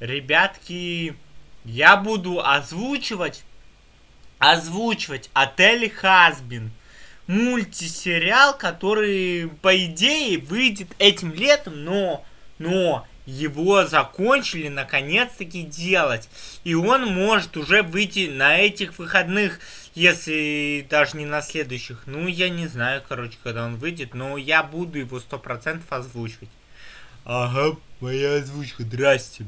ребятки, я буду озвучивать, озвучивать Отель Хасбин». Мультисериал, который, по идее, выйдет этим летом, но, но его закончили наконец-таки делать. И он может уже выйти на этих выходных, если даже не на следующих. Ну, я не знаю, короче, когда он выйдет, но я буду его 100% озвучивать. Ага, моя озвучка, здрасте.